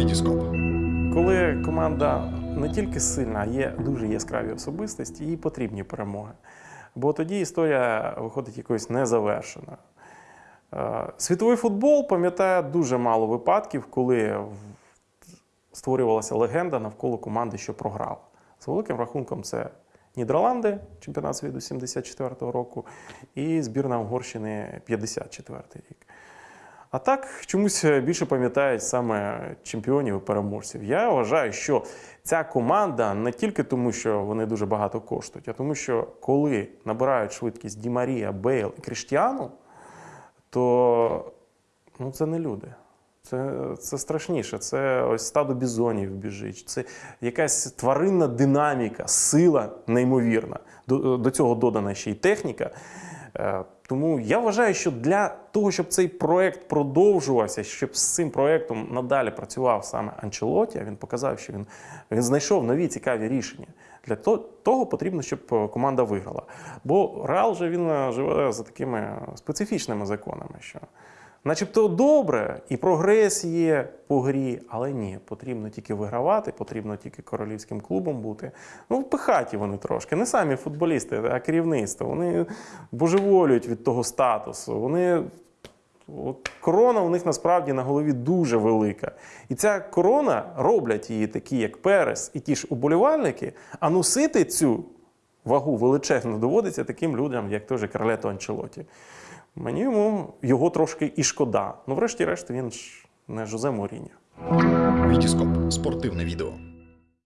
Вітіскоп. Коли команда не тільки сильна, а є дуже яскраві особистості, їй потрібні перемоги. Бо тоді історія виходить якоюсь незавершеною. Е, Світовий футбол пам'ятає дуже мало випадків, коли створювалася легенда навколо команди, що програла. З великим рахунком це Нідерланди, чемпіонат світу 74-го року, і збірна Угорщини 54-й рік. А так чомусь більше пам'ятають саме чемпіонів і переможців. Я вважаю, що ця команда не тільки тому, що вони дуже багато коштують, а тому, що коли набирають швидкість Ді Марія, Бейл і Кріштіану, то ну, це не люди. Це, це страшніше. Це ось стадо бізонів біжить. Це якась тваринна динаміка, сила неймовірна. До, до цього додана ще й техніка. Е, Тому я вважаю, що для того, щоб цей проект продовжувався, щоб з цим проектом надалі працював саме Анчелоті, він показав, що він, він знайшов нові цікаві рішення. Для того потрібно, щоб е, команда виграла. Бо Реал же він е, живе за такими специфічними законами, що начебто добре, і прогрес є по грі, але ні, потрібно тільки вигравати, потрібно тільки королівським клубом бути. Ну, впихаті вони трошки. Не самі футболісти, а керівництво. Вони божеволюють від того статусу. Вони От корона у них насправді на голові дуже велика. І ця корона роблять її такі, як Перес і ті ж уболівальники, а носити цю вагу величезну доводиться таким людям, як той Карлето Анчелоті. Мені йому його трошки і шкода. Ну, врешті-решт, він ж не Жозе Моріння. Вітіскоп. Спортивне відео.